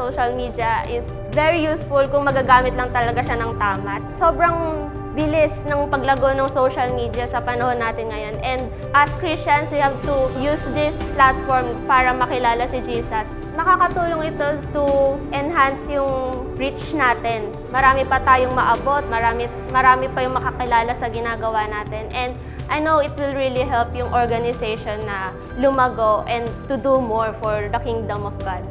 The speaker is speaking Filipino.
social media is very useful kung magagamit lang talaga siya ng tama. Sobrang bilis ng paglago ng social media sa panahon natin ngayon. And as Christians, we have to use this platform para makilala si Jesus. Makakatulong ito to enhance yung reach natin. Marami pa tayong maabot, marami, marami pa yung makakilala sa ginagawa natin. And I know it will really help yung organization na lumago and to do more for the kingdom of God.